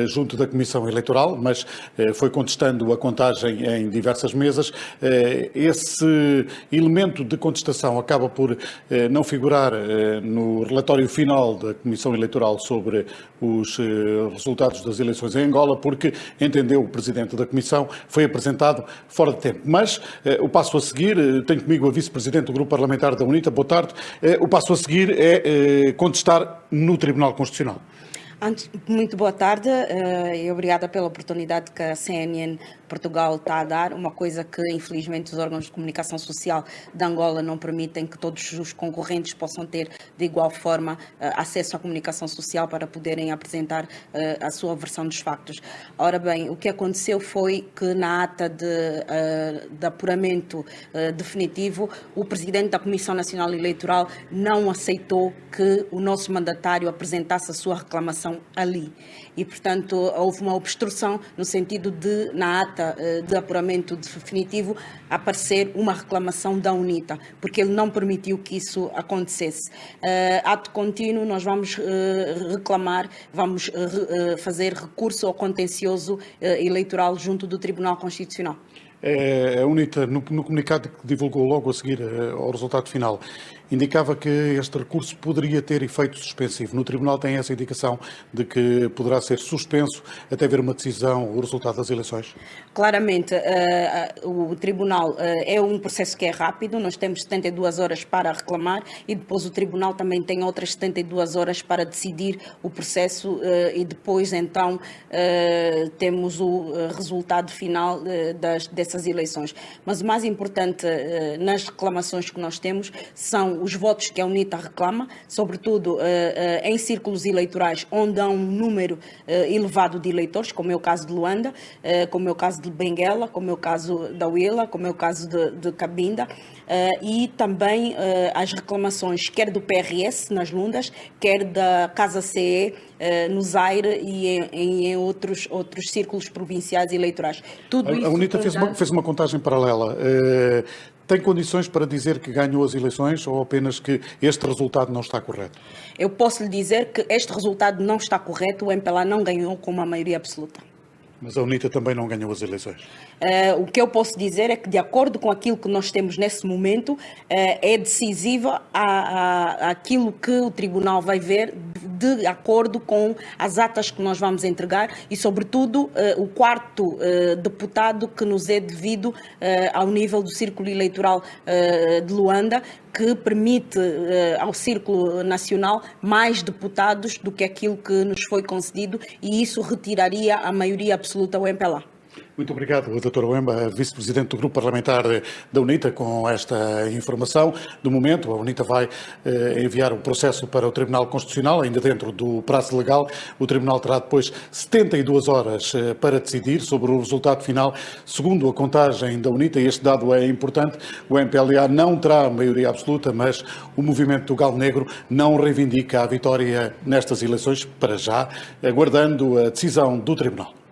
junto da Comissão Eleitoral, mas eh, foi contestando a contagem em diversas mesas. Eh, esse elemento de contestação acaba por eh, não figurar no relatório final da Comissão Eleitoral sobre os resultados das eleições em Angola, porque entendeu o Presidente da Comissão, foi apresentado fora de tempo. Mas o passo a seguir, tenho comigo a Vice-Presidente do Grupo Parlamentar da UNITA, boa tarde, o passo a seguir é contestar no Tribunal Constitucional. Muito boa tarde uh, e obrigada pela oportunidade que a CNN Portugal está a dar, uma coisa que infelizmente os órgãos de comunicação social de Angola não permitem que todos os concorrentes possam ter de igual forma uh, acesso à comunicação social para poderem apresentar uh, a sua versão dos factos. Ora bem, o que aconteceu foi que na ata de, de apuramento definitivo, o Presidente da Comissão Nacional Eleitoral não aceitou que o nosso mandatário apresentasse a sua reclamação ali. E, portanto, houve uma obstrução no sentido de, na ata eh, de apuramento definitivo, aparecer uma reclamação da UNITA, porque ele não permitiu que isso acontecesse. Uh, ato contínuo, nós vamos uh, reclamar, vamos fazer recurso ao contencioso eleitoral junto do Tribunal Constitucional. É, a UNITA, no, no, comunicado que divulgou logo a seguir ao resultado final, indicava que este recurso poderia ter efeito suspensivo. No Tribunal tem essa indicação de que poderá ser suspenso até ver uma decisão, o resultado das eleições? Claramente, uh, o Tribunal uh, é um processo que é rápido, nós temos 72 horas para reclamar e depois o Tribunal também tem outras 72 horas para decidir o processo uh, e depois então temos o resultado final das, dessas eleições. Mas o mais importante nas reclamações que nós temos são os votos que a UNITA reclama, sobretudo uh, uh, em círculos eleitorais onde há um número uh, elevado de eleitores, como é o caso de Luanda, como é o caso de Benguela, como é o caso da Uila, como é o caso de, de Cabinda, e também as reclamações quer do PRS nas Lundas, quer da Casa CE no Zaire e em, em, outros, outros círculos provinciais eleitorais. Tudo a, a UNITA fez uma, fez uma contagem paralela. Tem condições para dizer que ganhou as eleições ou apenas que este resultado não está correto? Eu posso lhe dizer que este resultado não está correto, o MPLA não ganhou com uma maioria absoluta. Mas a UNITA também não ganhou as eleições. Uh, o que eu posso dizer é que, de acordo com aquilo que nós temos nesse momento, uh, é decisiva a, a, aquilo que o Tribunal vai ver de acordo com as atas que nós vamos entregar e, sobretudo, uh, o quarto deputado que nos é devido ao nível do Círculo Eleitoral de Luanda, que permite ao Círculo Nacional mais deputados do que aquilo que nos foi concedido e isso retiraria a maioria absoluta ao MPLA. Muito obrigado, Dr. Wemba, Vice-Presidente do Grupo Parlamentar da UNITA, com esta informação. Do momento, a UNITA vai eh, enviar o processo para o Tribunal Constitucional, ainda dentro do prazo legal. O Tribunal terá depois 72 horas eh, para decidir sobre o resultado final. Segundo a contagem da UNITA, e este dado é importante, o MPLA não terá maioria absoluta, mas o movimento do Galo Negro não reivindica a vitória nestas eleições, para já, aguardando a decisão do Tribunal.